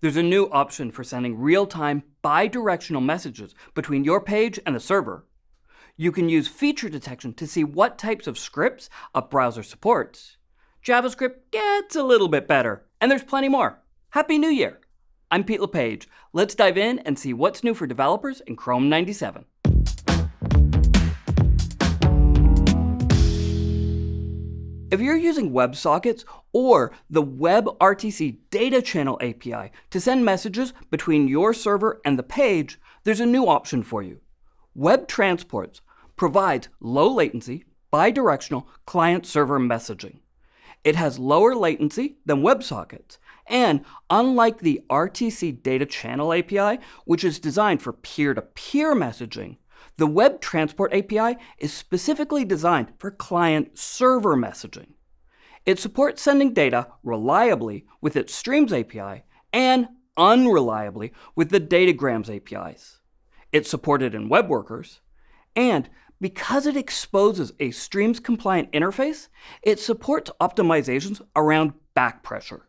There's a new option for sending real-time bidirectional messages between your page and the server. You can use feature detection to see what types of scripts a browser supports. JavaScript gets a little bit better, and there's plenty more. Happy New Year! I'm Pete LePage. Let's dive in and see what's new for developers in Chrome 97. If you're using WebSockets or the WebRTC Data Channel API to send messages between your server and the page, there's a new option for you. Web Transports provides low latency, bidirectional client-server messaging. It has lower latency than WebSockets, and unlike the RTC Data Channel API, which is designed for peer-to-peer -peer messaging, the Web Transport API is specifically designed for client-server messaging. It supports sending data reliably with its Streams API and unreliably with the Datagrams APIs. It's supported in web workers, and because it exposes a Streams-compliant interface, it supports optimizations around back pressure.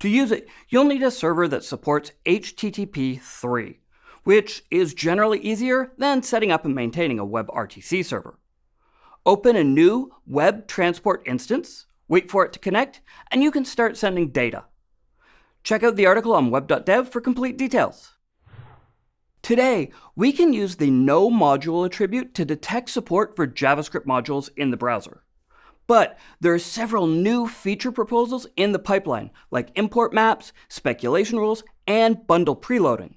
To use it, you'll need a server that supports HTTP 3, which is generally easier than setting up and maintaining a WebRTC server. Open a new Web Transport instance, wait for it to connect, and you can start sending data. Check out the article on web.dev for complete details. Today, we can use the No Module attribute to detect support for JavaScript modules in the browser. But there are several new feature proposals in the pipeline, like import maps, speculation rules, and bundle preloading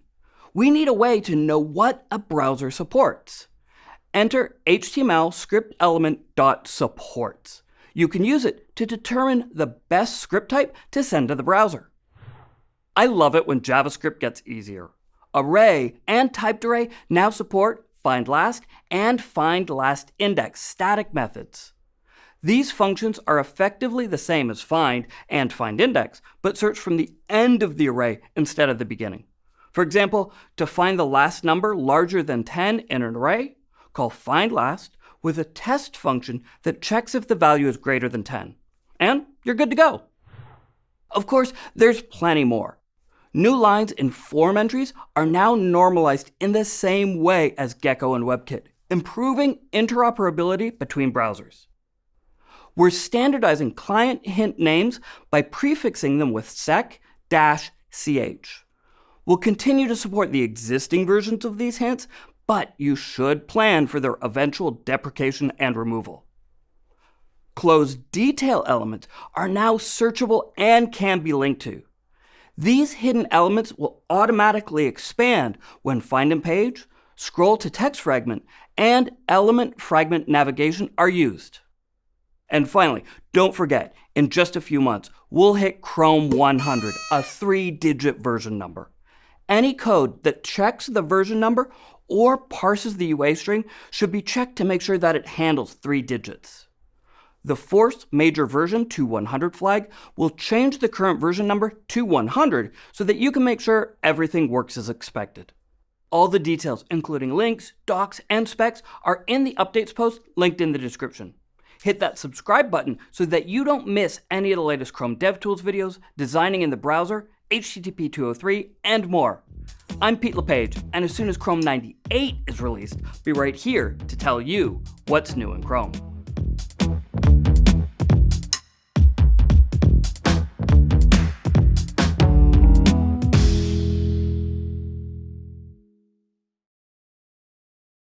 we need a way to know what a browser supports. Enter HTML script element dot supports. You can use it to determine the best script type to send to the browser. I love it when JavaScript gets easier. Array and typed array now support find last and find last index static methods. These functions are effectively the same as find and find index, but search from the end of the array instead of the beginning. For example, to find the last number larger than 10 in an array, call findLast with a test function that checks if the value is greater than 10. And you're good to go. Of course, there's plenty more. New lines in form entries are now normalized in the same way as Gecko and WebKit, improving interoperability between browsers. We're standardizing client hint names by prefixing them with sec-ch. We'll continue to support the existing versions of these hints, but you should plan for their eventual deprecation and removal. Closed detail elements are now searchable and can be linked to. These hidden elements will automatically expand when find in page, scroll to text fragment, and element fragment navigation are used. And finally, don't forget, in just a few months, we'll hit Chrome 100, a three-digit version number. Any code that checks the version number or parses the UA string should be checked to make sure that it handles three digits. The force major version to 100 flag will change the current version number to 100 so that you can make sure everything works as expected. All the details, including links, docs, and specs, are in the updates post linked in the description. Hit that subscribe button so that you don't miss any of the latest Chrome DevTools videos, designing in the browser, HTTP 203, and more. I'm Pete LePage, and as soon as Chrome 98 is released, be right here to tell you what's new in Chrome.